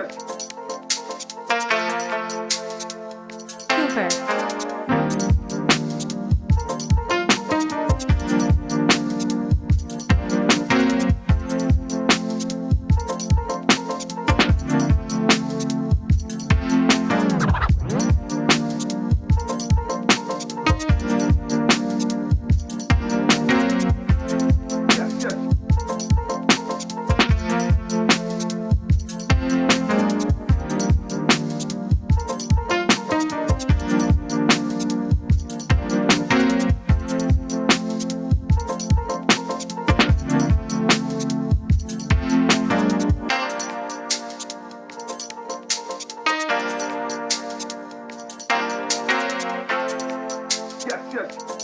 Gracias. church.